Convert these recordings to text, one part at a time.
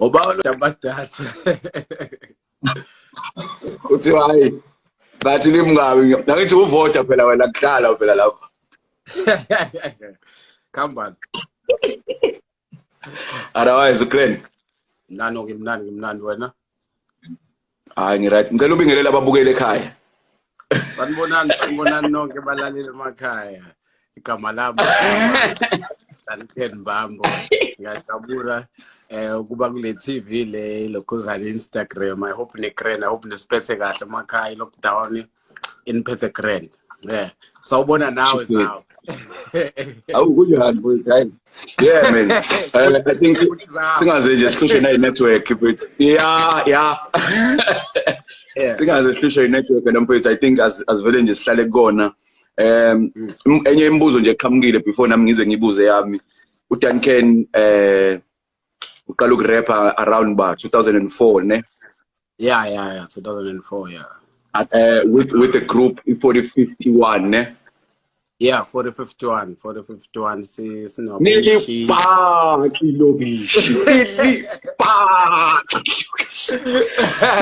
Uba lo abadatha. uthi hayi bathi limngabi angithi uvota phela wena kudlala phela lapho Khamba. otherwise grand Nano ngimnandi ngimnandi wena. hayi ngiright ngicela ubingelele ababukeli ekhaya Sanibonani sanibonani nonke balaleli emakhaya. Igama lami Danken Bambo. Ngiyajabula eh ukuba kule TV le lokhuzana Instagram. I hope ne grand I hope nesiphethe kahle emakhaya lockdown iniphethe grand. Yeah. Sawubona nawe sawo. awu kunjani mfowethu hayi yeah man uh, i think singaze nje sikhishwe nayi network but yeah yeah Yeah. singaze sikhishwe i-network and mfowethu i think as asivele nje sihlale kukona um im- enye imibuzo nje eqhamukile before nami ngize ngibuze yami uDuncan eh uqala ukurapper around ba 2004 ne? Yeah, yeah, yeah. 2004, yeah. uh, with with the group i4051 ne? Yeah, 4051, 4051 si sino nilipaki lobishi nilipaki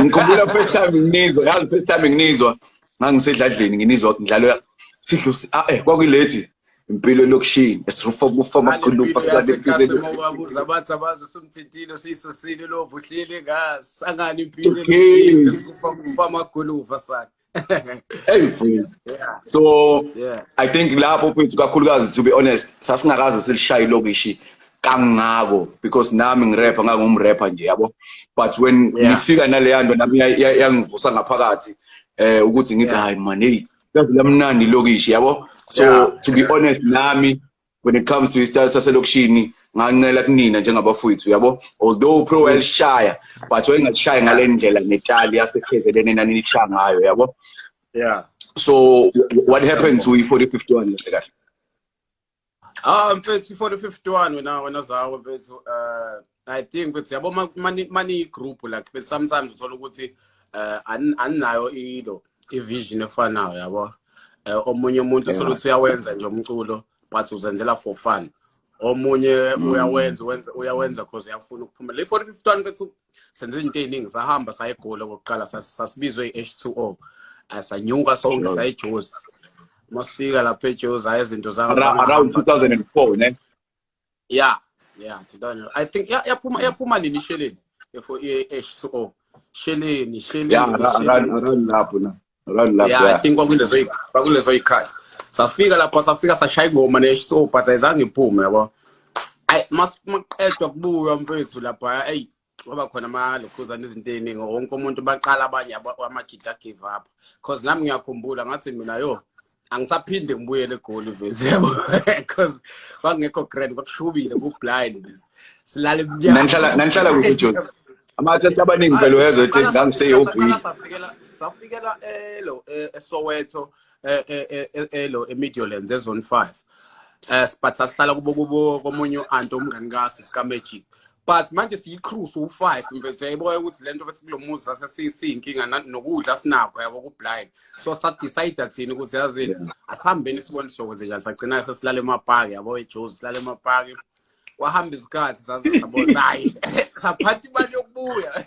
ngikhumbula first time nginizwa yazi first time nginizwa. Ngangisedladleni nginizwa ngidlalo sidlo si- ah eh kwakuyilethi impilo lokushini esifoma kufoma khulupa sikade phezulu babuza bathi abazi usumthintile siyisusile lovu uhleli ngazi sangani impilo Okay. kufa amaguluva sakhe hey mfowethu. Yeah. So yeah. I think lapho mfowethu kakhulukazi to be honest sasingakaze silishaye ilokishi kangako because nami ngirapper ngangumrapper nje yabo? But when Yeah. ngifika naleya nto nami ya- ya- yangivusa ngaphakathi eh ukuthi ngithi Yeah. hayi man hey yazi lamnandi ilokishi yabo? So Yeah. to be honest nami when it comes to isitayile saselokishini ngancela kunina njengabafowethu yabo? Although pro welshaya but wayengashaya ngale ndlela netali yasekhezelene nanilishaya ngayo yabo? Yeah. So w- what happened to i4051 kahle kahle? Ah mfethu 4051 wena wena zawo mfethu uh i think mfethu yabo ma- mani mani group like mfethu sometimes uthola ukuthi uh ani- aninayo ilo ivision efanayo yabo? Eh omunye umuntu Yeah. uthola ukuthi uyawenza nje umculo but uzenzela for fun. Omunye uyawenza wenza uyawenza because uyafuna ukuphumela. I4051 bethu senze izinto eziningi sahamba sayegoli okokuqala sas- sasibizwe i-H2O Eh, sanyuka sonke Yeah. sayijozi. Masifika lapha ejozi hayi izinto za Ara- around 2004 ne? Yeah yeah 2000 i think yeah yaphuma yaphuma nini sheleni? For i-H2O sheleni sheleni yeah ara- sheleni. around around lapho na. Around lapho yeah i yeah think kwakulezo kwakulezo ikhathi safika lapho safika sashaya ingoma ne-so but ayizange iphume yabo. Ayi mas maqedwa kubuywa mfethu lapha eyi kwaba khona amalokhuzana izinto ey'ningi wonke umuntu baqala abanye aba- amajita give up cause nami ngiyakhumbula ngathi mina yo angisaphinde ngibuyele egoli mfethu yabo. Cause kwakungekho grand kwakushubile ku-blind silale Nanihlala- nanihlala kuphi, Jozi? amathatha abaningi vele uyezwa ethi ngangiseyobhili safikela elo eSoweto elo eMidlands ezone 5 eh but sasihlala kubo kubo komunye uanti omngani kasi sika Magic but manje siyicruise u5 mfethu yayibona ukuthi lento bethi kulomuzi sasesiyinkinga nokudla sinakho yabo ku blind so sa decide thina ukuthi yazi asihambeni sibone sokwenze njani sagcina sesilala emapaki yabo eJozi silala emapaki. Wahamba isikhathi saze sabona hayi saphatha imali yokubuya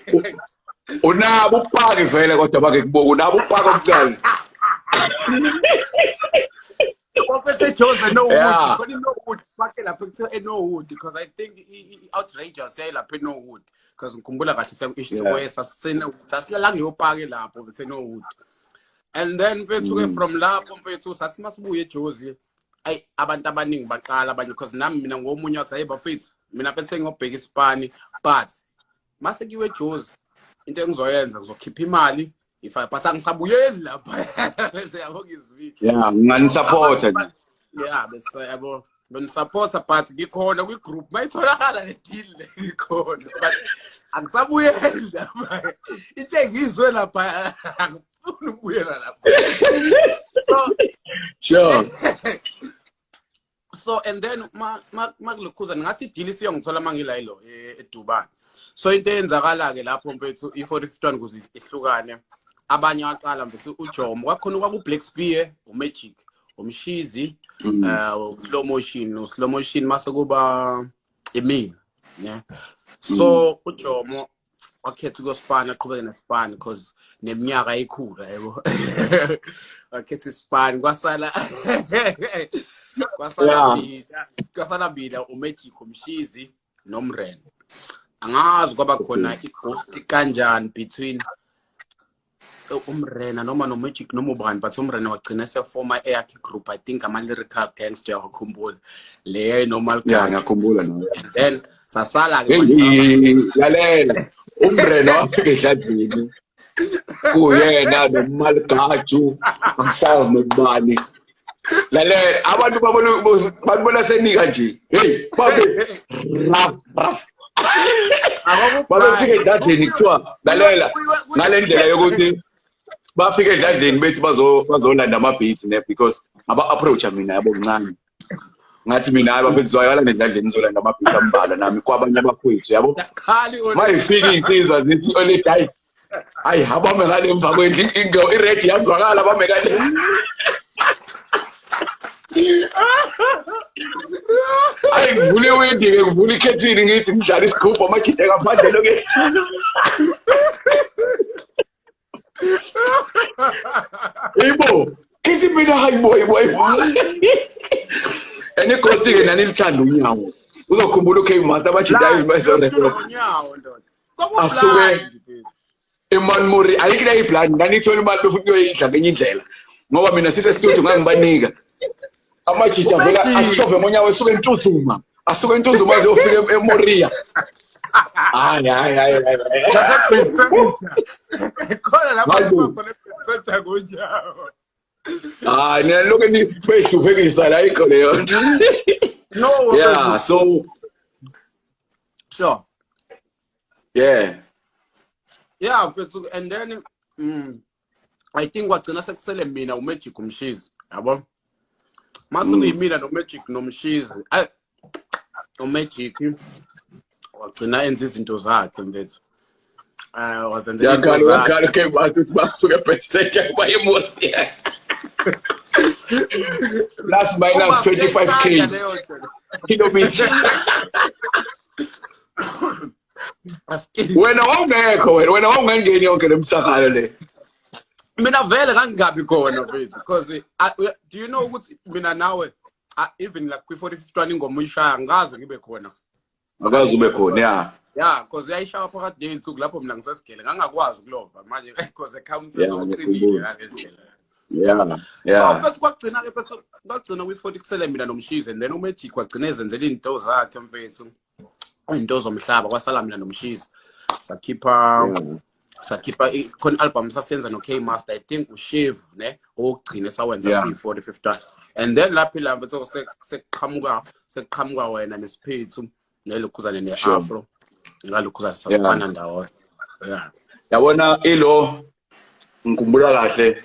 unabo upaki vele kodwa bake kuboka unabo upaki okucala Ofete Jose no Yeah. wood. Koni no wood. Fake lapha kuthiwa no wood because I think i- i- i- outrageous yayi lapha no wood because ngikhumbula kahle se isizwe Yeah. sasena sasilala kuleyo pake lapho bese no wood. And then mfethu ke from lapho mfethu sathi masibuye eJozi ay abantu abaningi baqala abanye because nami mina ngomunye wathi hey bafethu mina bese ngiyobheka isipani but mase kiwe eJozi into engizoyenza ngizokhipha imali ifa but angisabuyeli lapha. Bese yabonga izwi yeah nganisupporta nje yeah bese yabo benisupporta but ngikhona kwi-group. Mayitholakala le deal le ngikhona but angisabuyeli lapha. Into engizwe lapha angifuni ukubuyela lapha. So sure. So and then ma ma makulokhuza ngathi deal siyongithola mangila yilo e- eDubai. So into eyenzakala ke lapho mfethu i45 kuze ihlukane abanye waqala mfethu uJomo. Kwakhona kwaku Black Spear uMagic umshizi uh slow motion no slow motion mase kuba emini ne? So ujomo wakhetha ukuyosipani aqhubeke nesipani because neminyaka ayikhula yebo. Wakhetha isipani kwasala kwasala Yeah. mina kwasala mina umagic umshizi nomren angazi kwaba khona ighost kanjani between uh, umrena noma nomagic noma ubani but umrena wagcina sefoma eyakhe group i think ama-lyrical gangster yakhumbula leyo normal ya guy ngiyakhumbula nawe and then sasala-ke Hey, lalela. Umreno wafika edladini kuyena nomaligaju angisazi nokubani. Lalela abantu babona babona senika nje. Hey babe. Raf raf babefika edladini kuthiwa lalela ngale ndlela yokuthi bafika edladini bethi bazo bazolanda ama-beats ne because aba-approacha mina yabo mncane. Ngathi mina hayi bafethu zoyala nendladleni ngizolanda ama-beats ambalwa nami kwabanye abafowethu yabo? Khali mayifika iy'nsizwa zithi olethi hayi hayi abame ngale emva kwendlu ingo iredi yazwakala abame ngale. Hayi ngivula iwindi-ke ngivula ikhethini ngithi ngidlala isigubhu amajide ngaphandle-ke yibo kithi mina hayi boy boy and igosti-ke nanilithanda unyawo uzokhumbula ukay master abajidayo izimayisorekod nyawo ndoda Asuke- imani muri ayikho leyo iblani nganithola imali befuthi kuyoyidla ngenye indlela ngoba mina sisestudio ngangibanika amajiji avela Umagic. ashove ngonyawo esuke entuzuma asuke entuzuma aziyofika emoria hayi hayi hayi hayi khona lapho Hayi bo. khona ibhensenta ngonyawo hayi nina lokhu beyihluphekisa la ikho leyo no yeah so sure. Yeah. Yeah mfethu and then mm, i think wagcina sekusele mina umagic umshizi yabo? Mase kuyimina nomagic nomshizi ay umagic wagcina enza izinto zakhe mfethu uh, wazenzela yakhala into zakhe. yakhala okay basuke basuke pesete bayemoria plus minus 25k kilometer. Wena wawungekho wena wena wawungangeni yonke le msakalo le mina vele kangingabi khona mfethu because uh, do you know ukuthi mina nawe uh, even like kwi-45 ingoma uyishaya ngikaze ngibe khona. Akazi ube khona ya. Ya because yayishaya phakathi ney'nsuku lapho mina ngisesigele ngangakwazi ukulova manje because ekhaya Yeah, umthetho uqinile ngiyakhumbula. ngale ndlela ya. So ya mfethu kwagcina-ke mfethu kwagcina kwi-40 kusele mina nomshizi and then umagic wagcina ezenzela iy'nto zakhe mfethu iy'nto zomhlaba kwasala mina nomshizi sakhipha sakhipha i- khona i-album sasenza no-k master i think ushave ne owokugcina esawenza Yeah. siyi-40 50 and then lapho ilamba sekuqhamuka sekuqhamuka wena nesiphethu nelokhuzane Sure. ne-afro ngalokhuzane sasifana ndawonye yeah. Yabona ilo ngikhumbula kahle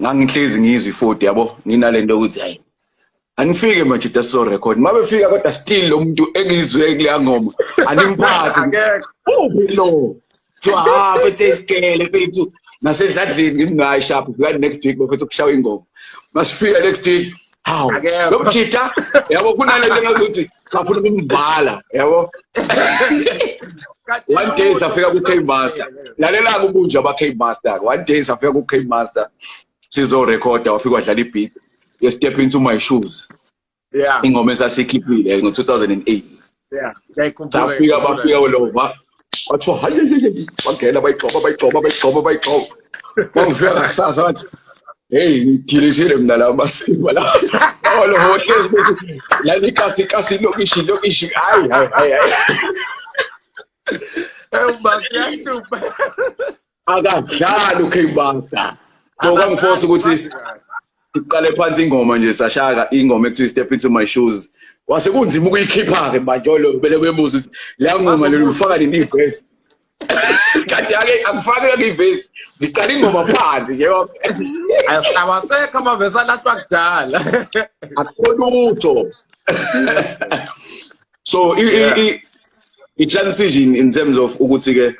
ngangihlezi ngizwe i-40 yabo? Nginalento yokuthi hayi anifike manje daso record. Mabefika kodwa still lo muntu engizwe kuleya ngoma animphathi Akekho. uphi lo? So ha fethe isikele fethu nasedladleni ngithi hayi sharp fika next week bafethu ukushaya ingoma masifika next week. Hawu Akekho. lo mjita yabo kunalento engazuthi ngafuna ukumvala yabo one day safika ku-k master. Lalela-ke ubunje aba-k master. One day safika ku-k master. Sizorekhoda wafika wadlala i-beat. Ye-step into my shoes. Yeah. Ingoma esasikhiphile ngo-2008 yeah ngiyayikhumbula, safika ngiyayikhumbula. bafika ulova wathiwa hayi bagela bayigxoba bayigxoba bayigxoba bayigxoba wangifika ngakusasa wathi heyi ngidilizile mina la masiko la olohohlezi bethi lali kasi kasi lokishi lokishi hayi hayi hayi hayi Eh, basi yahlupha. akadlali u-k master so kwangifosa ukuthi siqale phansi ingoma nje sashaka ingoma ekuthiwa step into my shoes. Wase kunzima ukuyikhipha-ke mantsholo vele bebuza ukuthi leya ngoma lelo ufaka nini ivesi? Kanti-ake angifake-ke ivesi ngiqala ingoma phansi nje awasekho amavesi alahlwa kudala. Akukho lutho so i-transition in terms of ukuthi-ke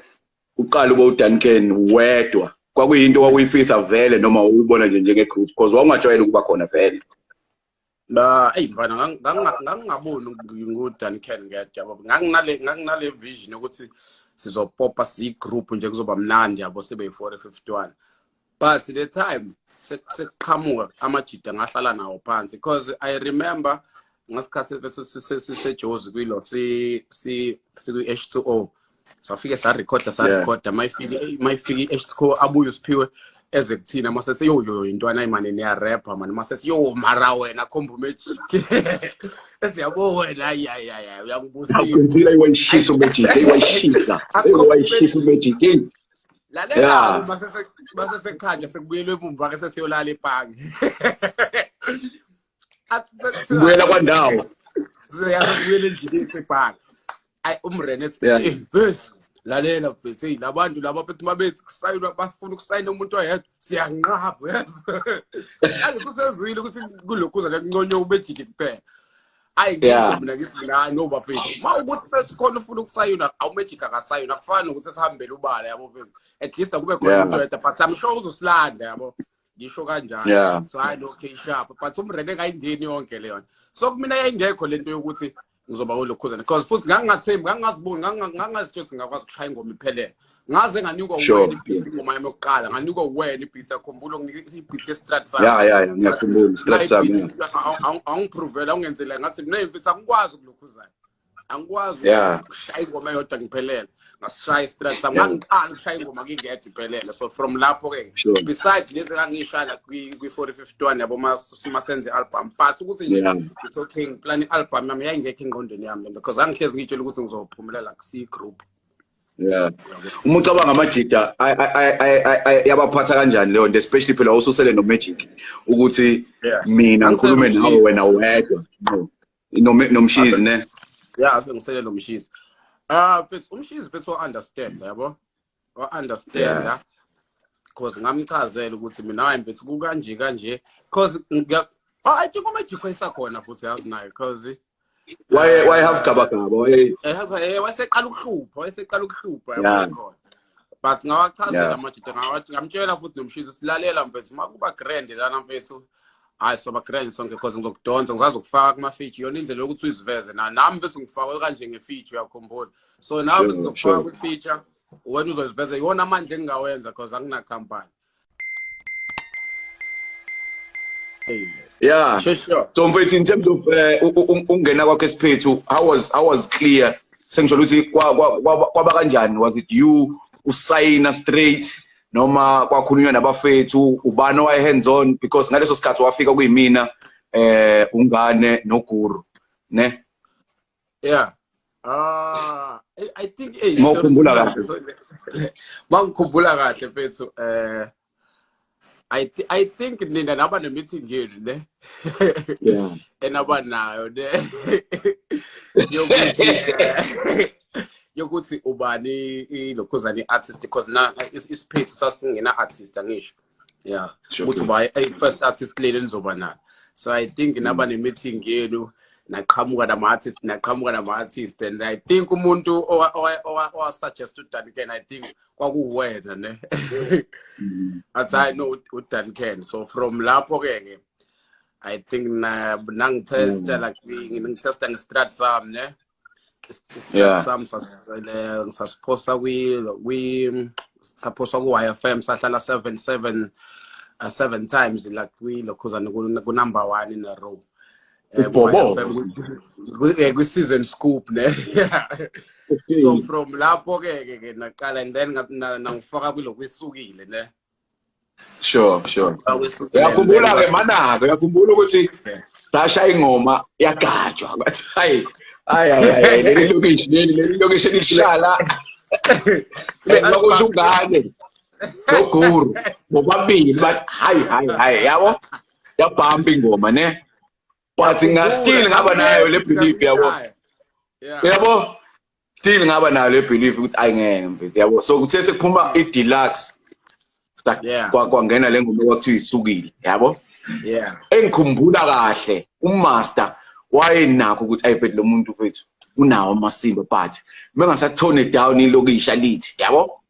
uqala ube uDuncan wedwa. Kwakuyinto wakuyifisa vele noma uyibona nje njenge-group because wawungajwayele ukuba khona vele. Ba eyi mfana ngang- ngang- ngangingaboni ngu-dan can ngedwa yabo nganginale nganginale vision yokuthi sizopopa siyi-group nje kuzoba mnandi yabo sibe-40 51 but the time se- sekuqhamuka amajida ngahlala nawo phansi because i remember ngasikhathi sisejozi kwilo si- si- sikwi-h two o. Safike sarekhoda sarekhoda mayifike i-h two o abuye usiphiwe eze kuthina masethi yo yo intwana imane niyarapha mani masethi yo mara wena khomba umejiki esiyabo wena ayayaya uyangibusisa Akwenzile iwayishisa umejiki, iwayishisa. Iwayishisa umejiki. Yeah. lalela masese masesekhanja sekubuyelwe emumva ke sesiyolala ebhangi athi Ngibuyela kwandawo. siyabuyela endlini esebhangi ayi umrene ethi Yeah. "Eh, mfethu lalela mfethu hey labantu laba bethi mabethi kusayinwa bafuna ukusayina umuntu oyedwa. Siyanqaba yazi angithi usezwile ukuthi kulokhuza lekunconyo ubejiki kuphela. Ayi Yeah. ngisho mina ngithi mina no bafethu. Ma ukuthi fethu khona ufuna ukusayina awumejiki akasayina akufani nokuthi sihambele ubala yabo fethu at least akube khona Yeah. umuntu oyedwa but i'm sure uzosilanda yabo. Ngisho kanjalo. Yeah. so hayi no okay sharp. But umrene engayingeni yonke leyo nto. So kumina yayingekho lento yokuthi ngizoba kulokhuzana because futhi ngangingathembi ngangingaziboni ngangingazitsho ukuthi ngingakwazi ukushaya ingoma iphelele ngaze nganikwa Sure. wena ibhithi ingoma yami yokuqala nganikwa wena ibhithi yakhumbula unginika ibhithi yestrat sami Yeah, yeah, yeah. Ngiyakhumbula. Stretch sami. yeah. angiprovela ungenzela ngathi mina mfethu angikwazi ukulokhuzana angikwazi Yeah. ukushaya ingoma eyodwa ngiphelele ngasishaya istrat sami Yeah. ngangiqala ukushaya ingoma ngingedwa iphelele so from lapho-ke Sure. besides lezi engangiyishaya kwi-forty fifty one yabo mas- masenze i-album but ukuthi nje Yeah. it's okay ngiplan i-album yami yayingekho engqondweni yami lento because angihlezi ngiyitshela ukuthi ngizophumelela kusiyi-group Yeah. Uma ucabanga amajida ay- ay- ay- ay- ay- yabaphatha kanjani leyo nto especially phela ususele noMagic ukuthi Yeah. mina Angisele ngikhulume nawe noMshizi. wena wedwa. No. Nome- Nomshizi ne. Ya sengiselela umshizi ah mfethu umshizi mfethu wa-understand yabo? Wa-understanda because ngamchazela ukuthi mina hayi mfethu kukanje kanje. Because ngiya- Ah, i think umajik wayesakhona futhi yazi nayo because Why why have gaba gaba? Why? Eh wayeseqala ukuhlupha wayeseqala ukuhlupha Yeah. yabo khona but ngawachazela Yeah. amajida ngawathi ngamtshela futhi nomshizi silalela mfethu makuba grand lana mfethu hayi soba grand sonke because ngizokudonsa ngizazi ukufaka kuma-feature. Yona indlela yokuthi uyiziveze na nami mfethu ngifakwe kanje nge-feature uyakhumbula. So nawe Sure, mfethu ngizokufaka sure. kwi-feature wena uzoziveza iwona amandla engingawenza because anginakhampani Hey, Yeah. sure sure. So mfethu in terms of eh, u- u- ungena kwakhe esiphethu how was how was clear? Sengisho ukuthi kwa- kwa- kwa- kwaba kanjani? Was it you usayina straight? Noma kwakhulunywa nabafethu ubani owaye hands on because ngaleso sikhathi wafika kuyimina eh ungane noguru ne Yeah. Ah, I, I think eh Mawukhumbula kahle. Mangikhumbula kahle mfethu eh I th I think nina naba ne meeting yenu ne. yeah Enaba nayo ne. Yokuthi eh, yokuthi ubani ilokhuzani artist because na is- isiphethu sasingena artist angisho. Yeah. Sure, Ukuthi please. uba ay first artist leli nizoba nalo. So I think naba ne meeting yenu naqhamuka nama artist naqhamuka nama artist and I think umuntu owa owa- owa owa suggest uDan Ken I think kwakuwena ne. Athi I know uDan Ken so from lapho ke ke I think na nangitesta like ngitesta nge-strat sami ne. Yeah. Is- Sam sasiphosa kwi kwi saphosa ku YFM sahlala 7 7 uh, seven times like kwi lokhuzana ku number 1 in a row. Eh, ku- eh, scoop ne. so from lapho ke ke naqala and then nangifaka kulokhu isukile ne. sure sure uyakhumbula ke manaka uyakhumbula ukuthi sashaya ingoma yagajwa bathi hayi hayi hayi hayi leli lokishi leli leli lokishi lihlala lokusho ungane noguru bobabili bathi hayi hayi hayi yabo yabhamba ingoma ne? But nga still ngaba nayo le belief yabo yabo still ngaba nayo le belief ukuthi ayingeke mfethu yabo so kuthe sekuphuma i-deluxe kwa- kwangena le ngoma kwakuthiwa isukile yabo Yeah. engikhumbula kahle umaster wayenakho ukuthi ayifethu lo muntu fethu unawo amasindo but bengasatone down ilokisha lithi yabo?